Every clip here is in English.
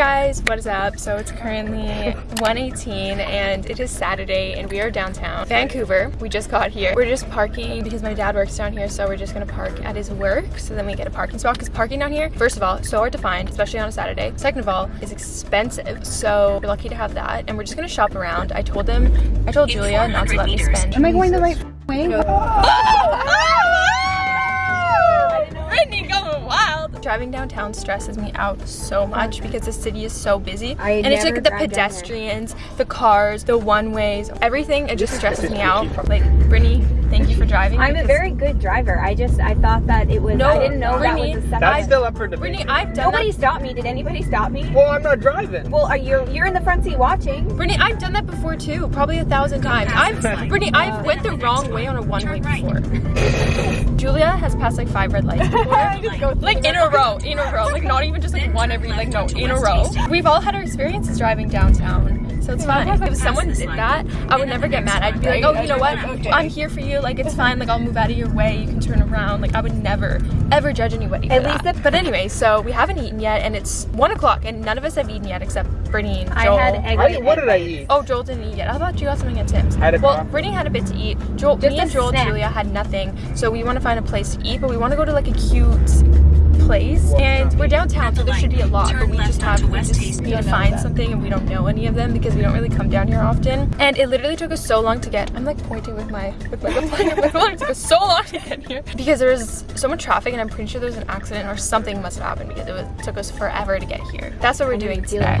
guys, what is up? So it's currently 1:18 and it is Saturday and we are downtown Vancouver. We just got here. We're just parking because my dad works down here so we're just gonna park at his work so then we get a parking spot because parking down here, first of all, so hard to find, especially on a Saturday. Second of all, is expensive. So we're lucky to have that and we're just gonna shop around. I told them, I told Julia not to let me spend. Am I going the right way? No. Oh! Oh! Oh! Brittany going wild. Driving downtown stresses me out so much mm. because the city is so busy. I and it's like the drive down there. pedestrians, the cars, the one ways, everything, it just stresses me out. Like, Brittany, thank you for driving. I'm a very good driver. I just I thought that it was. No, I didn't know Brittany, that was a separate. That's still up for debate. Brittany, I've done Nobody that. stopped me. Did anybody stop me? Well, I'm not driving. Well, are you you're in the front seat watching? Brittany, I've done that before too, probably a thousand times. I've, Brittany, I've went the wrong way on a one-way before. Julia has passed like five red lights before. like in a row, in a row. Like not even just like one every, like no, in a row. We've all had our experiences driving downtown, so it's fine. If someone did that, I would never get mad. I'd be like, oh, you know what? I'm here for you. Like it's fine. Like I'll move out of your way. You can turn around. Like I would never, ever judge anybody At least the- but anyway, so we haven't eaten yet, and it's one o'clock, and none of us have eaten yet except Brittany and Joel. I had egg. I, what did I eat? Oh, Joel didn't eat yet. I thought you got something at Tim's. I had a well, coffee. Brittany had a bit to eat. Joel, Just me and Joel, snack. Julia had nothing. So we want to find a place to eat, but we want to go to like a cute place. And we're downtown, so there should be a lot, but we just have we just need to find something, and we don't know any of them because we don't really come down here often. And it literally took us so long to get. I'm like pointing with my with with my- It took us so long to get here because there was so much traffic, and I'm pretty sure there was an accident or something must have happened because it was, took us forever to get here. That's what we're doing today.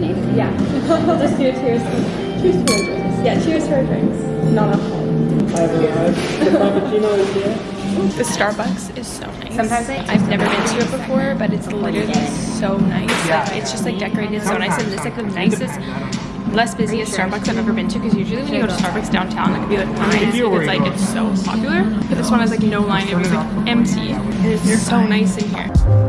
Lemonade. yeah. Just do a cheers. Cheers to our drinks. Yeah, cheers to our drinks. Non alcohol. The Frappuccino is here. The Starbucks is so nice. Sometimes I- I've never been to it before, but it's literally so nice. Like it's just like decorated so nice, and it's like the nicest. Less busiest Starbucks I've ever been to because usually when you go to Starbucks downtown, it could be like lines because like it's so popular. But this one has like no line; it was like empty. It is so nice in here.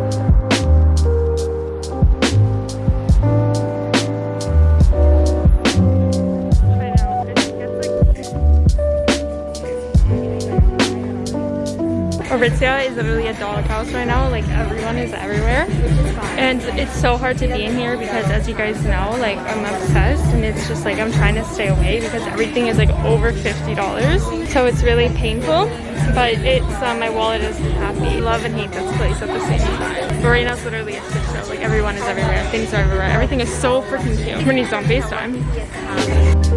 Aritzia is literally a dog house right now. Like everyone is everywhere, and it's so hard to be in here because, as you guys know, like I'm obsessed, and it's just like I'm trying to stay away because everything is like over fifty dollars. So it's really painful, but it's uh, my wallet is happy. Love and hate this place at the same time. But right now it's literally a shit show. Like everyone is everywhere, things are everywhere. Everything is so freaking cute. When he's on Facetime.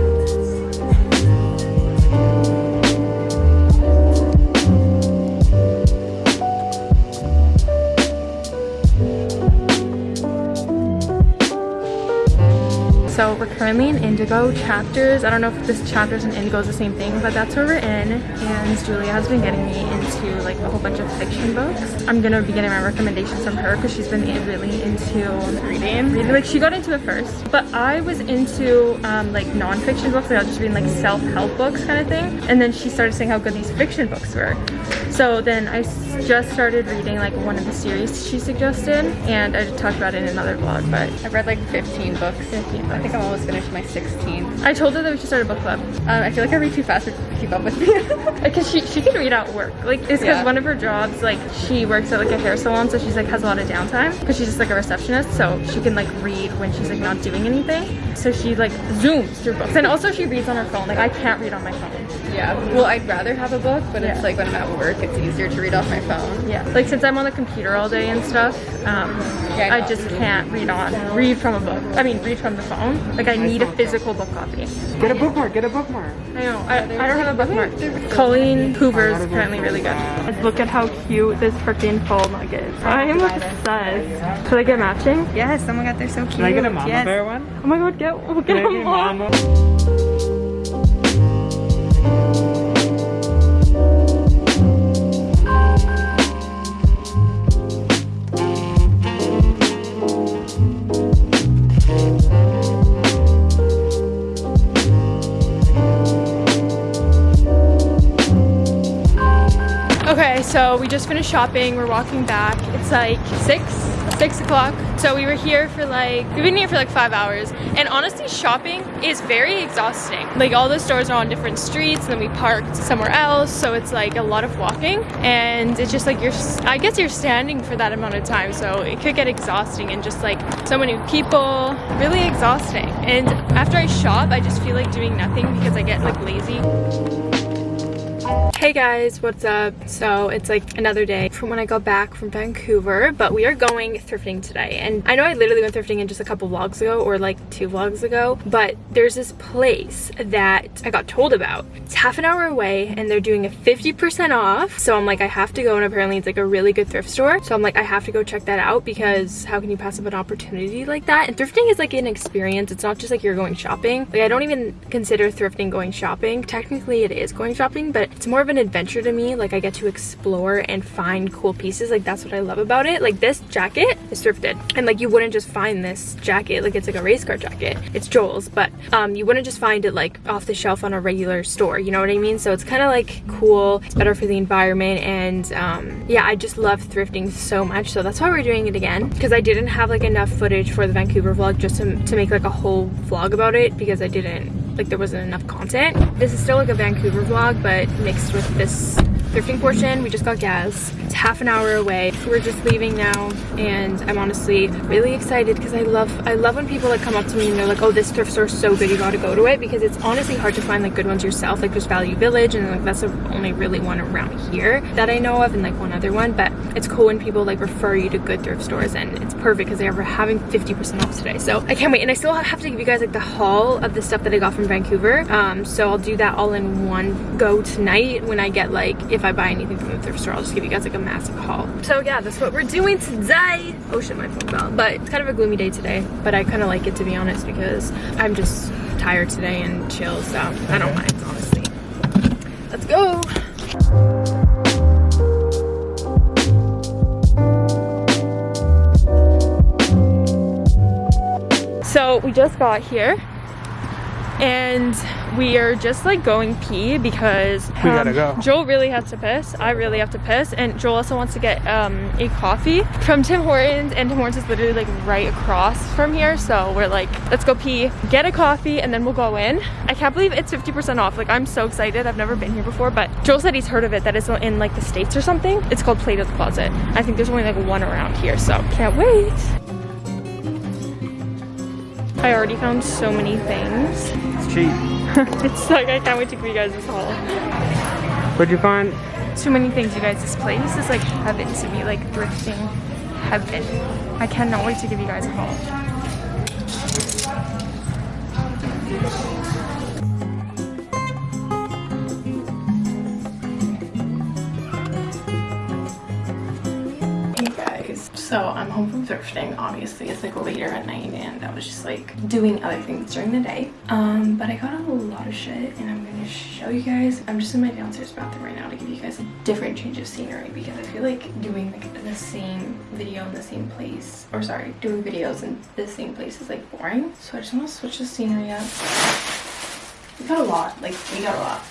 So we're currently in Indigo Chapters. I don't know if this Chapters and Indigo is the same thing, but that's where we're in. And Julia has been getting me into like a whole bunch of fiction books. I'm gonna be getting my recommendations from her because she's been really into reading. Reading, like she got into it first, but I was into um, like non-fiction books. Like I was just reading like self-help books kind of thing. And then she started saying how good these fiction books were. So then I just started reading like one of the series she suggested, and I talked about it in another vlog. But I've read like 15 books. 15 I think I'm almost finished my 16th. I told her that we should start a book club. Um, I feel like I read too fast to keep up with me. Because she, she can read out work. Like, it's because Yeah. one of her jobs, like, she works at, like, a hair salon, so she's, like, has a lot of downtime. Because she's just, like, a receptionist, so she can, like, read when she's, like, not doing anything. So she, like, zooms through books. And also she reads on her phone. Like, I can't read on my phone. Yeah. Well, I'd rather have a book, but Yeah. it's like when I'm at work, it's easier to read off my phone. Yeah, like since I'm on the computer all day and stuff, um, Yeah, I I just can't read on, read from a book. I mean, read from the phone. Like I need a physical book copy. Get a bookmark, get a bookmark. I know, I, I don't have a bookmark. Colleen Hoover is apparently really good. Look at how cute this freaking full mug is. I am obsessed. Should I get matching? Yes, oh my god, they're so cute. Can I get a mama yes. bear one? Oh my god, get, we'll get Can I a get mom. mama? We just finished shopping. We're walking back. It's like six, six o'clock. So we were here for like, we've been here for like five hours. And honestly, shopping is very exhausting. Like all the stores are on different streets and then we parked somewhere else. So it's like a lot of walking and it's just like you're, I guess you're standing for that amount of time. So it could get exhausting and just like so many people, really exhausting. And after I shop, I just feel like doing nothing because I get like lazy. Hey guys, what's up? So it's like another day from when I got back from Vancouver, but we are going thrifting today. And I know I literally went thrifting in just a couple vlogs ago or like two vlogs ago, but there's this place that I got told about. It's half an hour away and they're doing a 50% off. So I'm like, I have to go and apparently it's like a really good thrift store. So I'm like, I have to go check that out because how can you pass up an opportunity like that? And thrifting is like an experience. It's not just like you're going shopping. Like I don't even consider thrifting going shopping. Technically it is going shopping, but it's more of adventure to me. Like I get to explore and find cool pieces. Like that's what I love about it. Like this jacket is thrifted and like you wouldn't just find this jacket. Like it's like a race car jacket. It's Joel's, but um, you wouldn't just find it like off the shelf on a regular store. You know what I mean? So it's kind of like cool. It's better for the environment. And um, yeah, I just love thrifting so much. So that's why we're doing it again because I didn't have like enough footage for the Vancouver vlog just to, to make like a whole vlog about it because I didn't like there wasn't enough content. This is still like a Vancouver vlog, but mixed with this thrifting portion. We just got gas. It's half an hour away. We're just leaving now and I'm honestly really excited because I love I love when people like come up to me and they're like, oh this thrift store is so good, you gotta go to it because it's honestly hard to find like good ones yourself. Like there's Value Village and like that's the only really one around here that I know of and like one other one. But it's cool when people like refer you to good thrift stores and it's perfect because they're having 50% off today. So I can't wait. And I still have to give you guys like the haul of the stuff that I got from Vancouver. Um, so I'll do that all in one go tonight when I get like, if I buy anything from the thrift store, I'll just give you guys like a massive haul. So yeah, that's what we're doing today. Oh shit, my phone fell. But it's kind of a gloomy day today, but I kind of like it to be honest because I'm just tired today and chill. So I don't mind, honestly. Let's go. So we just got here and we are just like going pee because We gotta um, go. Joel really has to piss. I really have to piss and Joel also wants to get um, a coffee from Tim Hortons and Tim Hortons is literally like right across from here. So we're like, let's go pee, get a coffee and then we'll go in. I can't believe it's 50% off. Like I'm so excited. I've never been here before, but Joel said he's heard of it that it's in like the States or something. It's called Plato's Closet. I think there's only like one around here. So can't wait. I already found so many things. It's cheap. it's like I can't wait to give you guys this haul. What'd you find? Too many things, you guys. This place is like heaven to me, like thrifting heaven. I cannot wait to give you guys a haul. Hey guys, so I'm home from thrifting. Obviously, it's like later at night, and I was just like doing other things during the day. Um, but I got a lot of shit, and I'm gonna show you guys. I'm just in my downstairs bathroom right now to give you guys a different change of scenery because I feel like doing like the same video in the same place, or sorry, doing videos in the same place is like boring. So I just want to switch the scenery up. We got a lot, like we got a lot.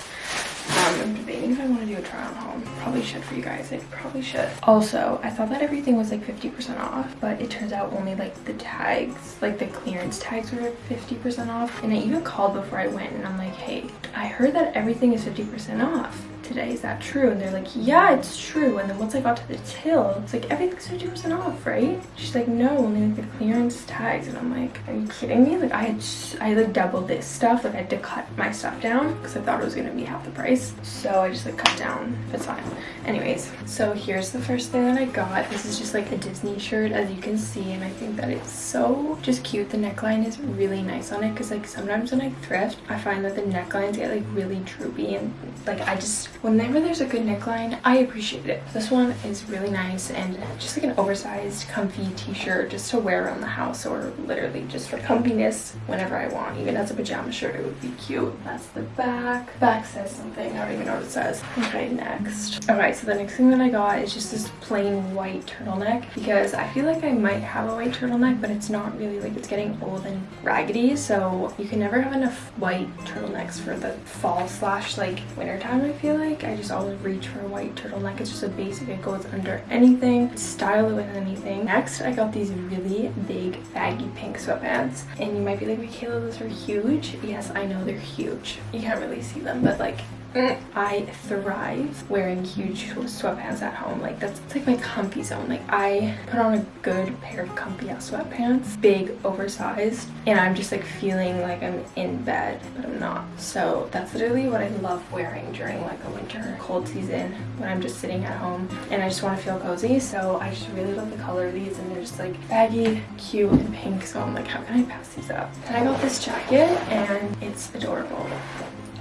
Um, I'm debating if I want to do a try on haul. Probably should for you guys. I probably should. Also, I thought that everything was like 50% off, but it turns out only like the tags, like the clearance tags were 50% off. And I even called before I went and I'm like, hey, I heard that everything is 50% off today. Is that true? And they're like, yeah, it's true. And then once I got to the till, it's like, everything's 50% off, right? She's like, no, only like the clearance tags. And I'm like, are you kidding me? Like I had, I like double this stuff. Like I had to cut my stuff down because I thought it was gonna be half the price. So I just like cut down, it's fine. Anyways, so here's the first thing that I got. This is just like a Disney shirt as you can see. And I think that it's so just cute. The neckline is really nice on it because like sometimes when I thrift, I find that the necklines get like really droopy and like I just, whenever there's a good neckline, I appreciate it. This one is really nice and just like an oversized comfy t-shirt just to wear around the house or literally just for comfiness whenever I want. Even as a pajama shirt, it would be cute. That's the back. Back says something. I don't even know what it says. Okay, next. Alright, so the next thing that I got is just this plain white turtleneck because I feel like I might have a white turtleneck, but it's not really like it's getting old and raggedy. So you can never have enough white turtlenecks for the fall slash like winter time, I feel like. I just always reach for a white turtleneck. It's just a basic. It goes under anything. Style it with anything. Next, I got these really big baggy pink sweatpants. And you might be like, Michaela, those are huge. Yes, I know they're huge. You can't really see them, but like I thrive wearing huge sweatpants at home. Like that's like my comfy zone. Like I put on a good pair of comfy ass sweatpants, big, oversized, and I'm just like feeling like I'm in bed, but I'm not. So that's literally what I love wearing during like a winter cold season when I'm just sitting at home and I just want to feel cozy. So I just really love the color of these and they're just like baggy, cute, and pink. So I'm like, how can I pass these up? And I got this jacket and it's adorable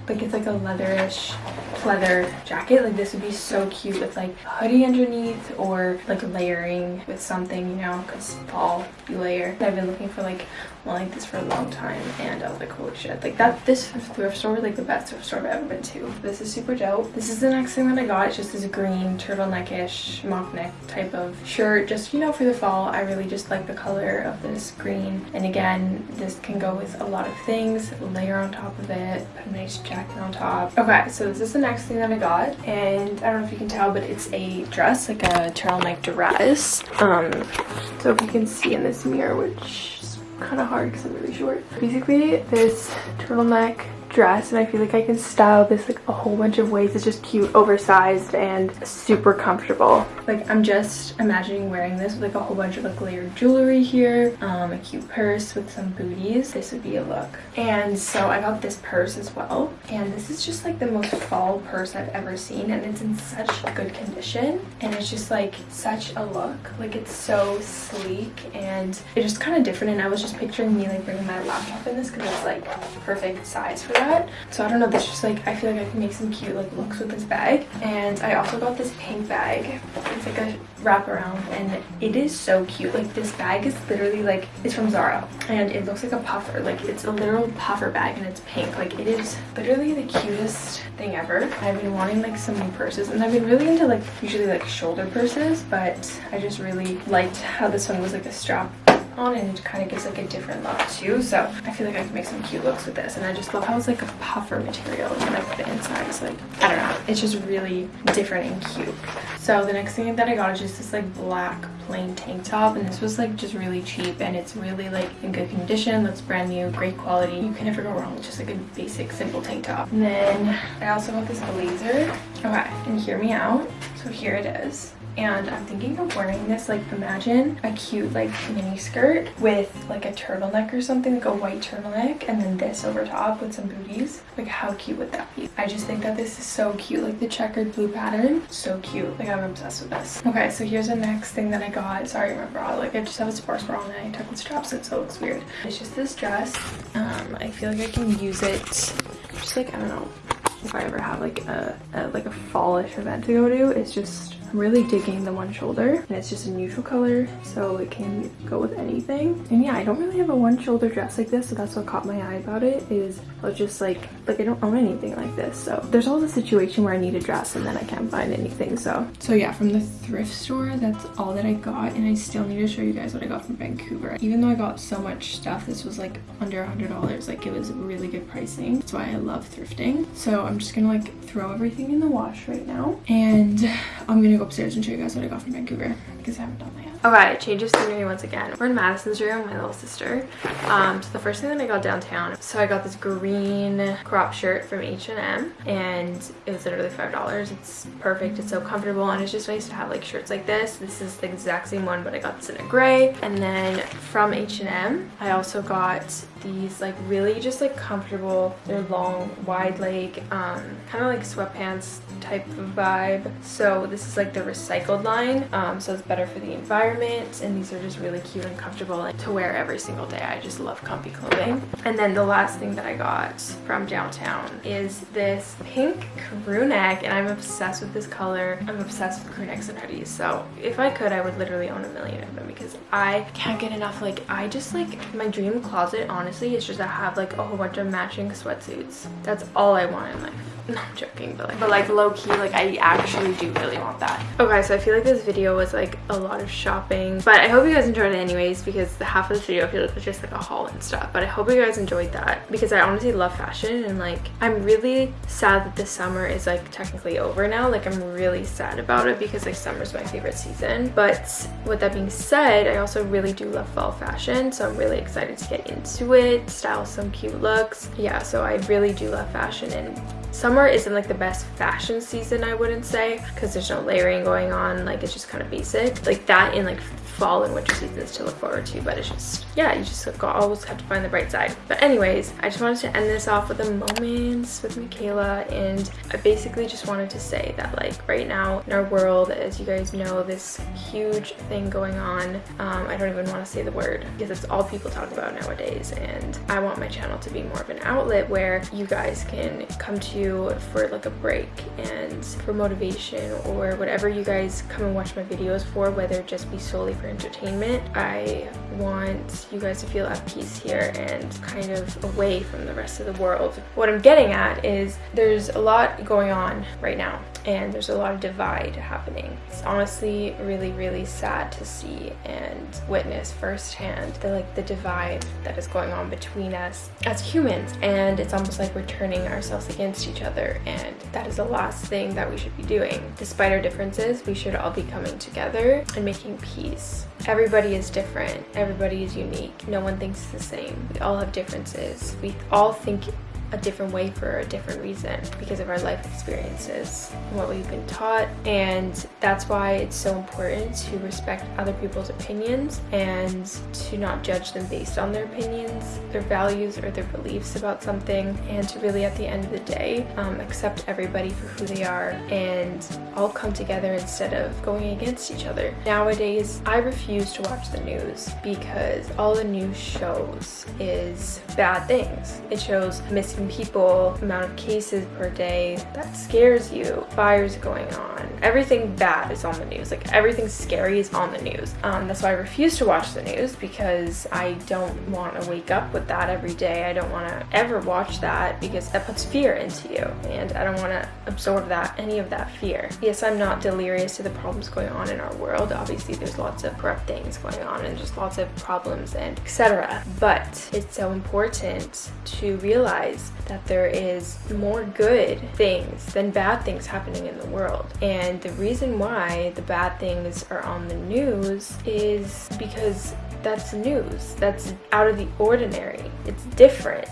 like it's like a leatherish pleather jacket. Like this would be so cute with like hoodie underneath or like layering with something you know because fall you layer. I've been looking for like one like this for a long time and I was like holy shit. Like that this thrift store like the best thrift store I've ever been to. This is super dope. This is the next thing that I got. It's just this green turtleneckish mock neck type of shirt just you know for the fall. I really just like the color of this green. And again this can go with a lot of things. Layer on top of it. Put a nice jacket on top okay so this is the next thing that I got and I don't know if you can tell but it's a dress like a turtleneck dress um so if you can see in this mirror which is kind of hard because I'm really short. Basically, this turtleneck dress and I feel like I can style this like a whole bunch of ways. It's just cute, oversized, and super comfortable. Like I'm just imagining wearing this with like a whole bunch of like layered jewelry here, um, a cute purse with some booties. This would be a look. And so I got this purse as well. And this is just like the most fall purse I've ever seen and it's in such good condition. And it's just like such a look. Like it's so sleek and it's just kind of different. And I was just picturing me like bringing my laptop in this because it's like perfect size for that. So I don't know, this just like, I feel like I can make some cute like looks with this bag. And I also got this pink bag. It's like a wraparound and it is so cute. Like this bag is literally like, it's from Zara and it looks like a puffer. Like it's a literal puffer bag and it's pink. Like it is literally the cutest thing ever. I've been wanting like some new purses and I've been really into like usually like shoulder purses, but I just really liked how this one was like a strap on and it kind of gives like a different look too so i feel like i can make some cute looks with this. And i just love how it's like a puffer material and like the inside. Is like i don't know. It's just really different and cute. So the next thing that i got is just this like black plain tank top. And this was like just really cheap and it's really like in good condition. Looks brand new great quality. You can never go wrong with just like a basic simple tank top. And then i also got this blazer. Okay and hear me out. So here it is and I'm thinking of wearing this like imagine a cute like mini skirt with like a turtleneck or something like a white turtleneck and then this over top with some booties. Like how cute would that be? I just think that this is so cute like the checkered blue pattern. So cute. Like I'm obsessed with this. Okay so here's the next thing that I got. Sorry my bra. Like I just have a sports bra and I tuck the straps in so it looks weird. It's just this dress. Um I feel like I can use it just like I don't know if I ever have like a, a like a fallish event to go to. It's just I'm really digging the one shoulder and it's just a neutral color so it can go with anything. And yeah, I don't really have a one shoulder dress like this so that's what caught my eye about it is I was just like, like I don't own anything like this. So there's always a situation where I need a dress and then I can't find anything. So, so yeah, from the thrift store, that's all that I got. And I still need to show you guys what I got from Vancouver. Even though I got so much stuff, this was like under a hundred dollars. Like it was really good pricing. That's why I love thrifting. So I'm just gonna like throw everything in the wash right now and I'm gonna go upstairs and show you guys what I got from Vancouver because I haven't done that yet. Okay, change of scenery once again. We're in Madison's room, my little sister. Um, so the first thing that I got downtown, so I got this green crop shirt from H&M and it was literally $5. It's perfect, it's so comfortable and it's just nice to have like shirts like this. This is the exact same one, but I got this in a gray. And then from H&M, I also got these like really just like comfortable they're long wide leg um kind of like sweatpants type of vibe so this is like the recycled line um so it's better for the environment and these are just really cute and comfortable to wear every single day. I just love comfy clothing. And then the last thing that i got from downtown is this pink crew neck and i'm obsessed with this color. I'm obsessed with crew necks and hoodies so if i could i would literally own a million of them because i can't get enough like i just like my dream closet honestly it's just to have like a whole bunch of matching sweatsuits. That's all i want in life no i'm joking but like, but like low-key like i actually do really want that okay so i feel like this video was like a lot of shopping but i hope you guys enjoyed it anyways because the half of this video i feel like was just like a haul and stuff but i hope you guys enjoyed that because i honestly love fashion and like i'm really sad that the summer is like technically over now like i'm really sad about it because like summer's my favorite season but with that being said i also really do love fall fashion so i'm really excited to get into it it, style some cute looks. Yeah, so I really do love fashion and summer isn't like the best fashion season I wouldn't say because there's no layering going on like it's just kind of basic. Like that in like fall and winter seasons to look forward to but it's just yeah you just always have to find the bright side. But anyways i just wanted to end this off with a moments with michaela and i basically just wanted to say that like right now in our world as you guys know this huge thing going on um, i don't even want to say the word because it's all people talk about nowadays and i want my channel to be more of an outlet where you guys can come to for like a break and for motivation or whatever you guys come and watch my videos for whether it just be solely for entertainment. I want you guys to feel at peace here and kind of away from the rest of the world. What I'm getting at is there's a lot going on right now and there's a lot of divide happening. It's honestly really, really sad to see and witness firsthand the like the divide that is going on between us as humans and it's almost like we're turning ourselves against each other and that is the last thing that we should be doing. Despite our differences, we should all be coming together and making peace. Everybody is different. Everybody is unique. No one thinks the same. We all have differences. We all think a different way for a different reason because of our life experiences what we've been taught and that's why it's so important to respect other people's opinions and to not judge them based on their opinions their values or their beliefs about something and to really at the end of the day um, accept everybody for who they are and all come together instead of going against each other. Nowadays i refuse to watch the news because all the news shows is bad things. It shows missing people, amount of cases per day, that scares you. Fires going on. Everything bad is on the news. Like everything scary is on the news. Um, that's why I refuse to watch the news because I don't want to wake up with that every day. I don't want to ever watch that because that puts fear into you and I don't want to absorb that, any of that fear. Yes, I'm not delirious to the problems going on in our world. Obviously, there's lots of corrupt things going on and just lots of problems and etc. But it's so important to realize that there is more good things than bad things happening in the world. And the reason why the bad things are on the news is because that's news. That's out of the ordinary. It's different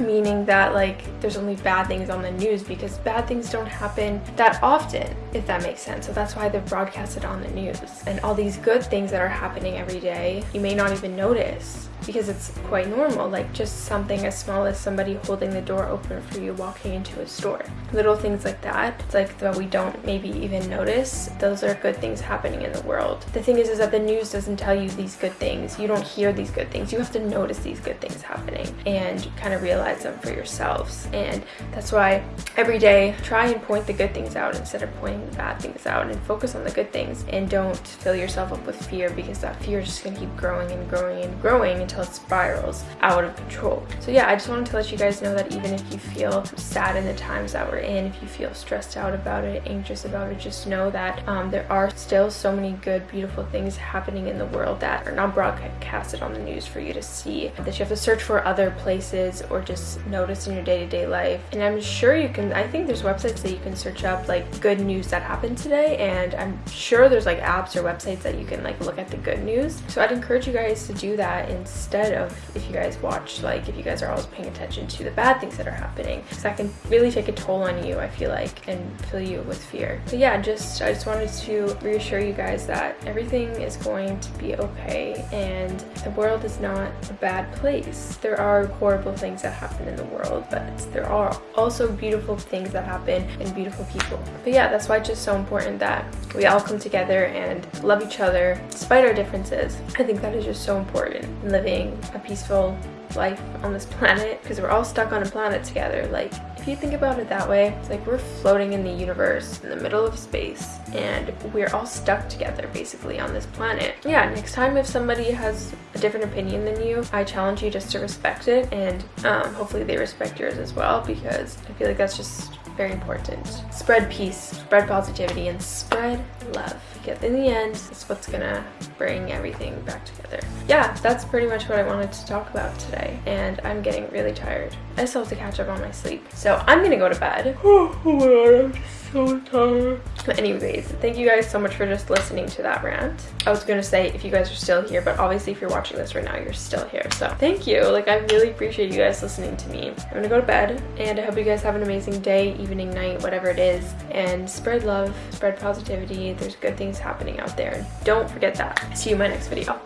meaning that like there's only bad things on the news because bad things don't happen that often if that makes sense so that's why they're broadcasted on the news and all these good things that are happening every day you may not even notice because it's quite normal like just something as small as somebody holding the door open for you walking into a store. Little things like that it's like that we don't maybe even notice those are good things happening in the world. The thing is is that the news doesn't tell you these good things. You don't hear these good things. You have to notice these good things happening and kind of realize them for yourselves. And that's why every day try and point the good things out instead of pointing the bad things out and focus on the good things and don't fill yourself up with fear because that fear is just going to keep growing and growing and growing until it spirals out of control so yeah i just wanted to let you guys know that even if you feel sad in the times that we're in if you feel stressed out about it anxious about it just know that um, there are still so many good beautiful things happening in the world that are not broadcasted on the news for you to see that you have to search for other places or just notice in your day-to-day life. And I'm sure you can, I think there's websites that you can search up like good news that happened today. And I'm sure there's like apps or websites that you can like look at the good news. So I'd encourage you guys to do that instead of if you guys watch, like if you guys are always paying attention to the bad things that are happening. Because that can really take a toll on you, I feel like, and fill you with fear. But yeah, just, I just wanted to reassure you guys that everything is going to be okay and the world is not a bad place. There are horrible things that happen in the world, but there are also beautiful things that happen and beautiful people. But yeah, that's why it's just so important that we all come together and love each other despite our differences. I think that is just so important in living a peaceful life on this planet because we're all stuck on a planet together. Like, if you think about it that way, it's like we're floating in the universe in the middle of space and we're all stuck together basically on this planet. Yeah, next time if somebody has a different opinion than you, I challenge you just to respect it and um, hopefully they respect yours as well because I feel like that's just very important. Spread peace, spread positivity, and spread love. Because in the end, it's what's gonna bring everything back together. Yeah, that's pretty much what I wanted to talk about today. And I'm getting really tired. I still have to catch up on my sleep. So I'm gonna go to bed. Oh my god, so tired. But anyways, thank you guys so much for just listening to that rant. I was gonna say if you guys are still here, but obviously if you're watching this right now, you're still here. So thank you. Like I really appreciate you guys listening to me. I'm gonna go to bed and I hope you guys have an amazing day, evening, night, whatever it is. And spread love, spread positivity. There's good things happening out there. Don't forget that. See you in my next video.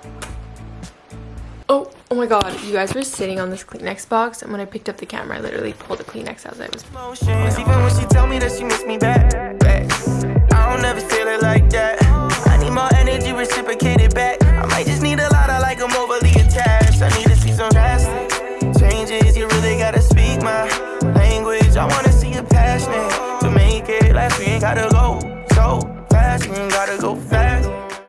Oh, my god, you guys were sitting on this Kleenex box and when I picked up the camera, I literally pulled the Kleenex as I was Even when she tell me that she me back. I don't ever feel it like that I need energy reciprocated back I might just need a lot, I like I'm overly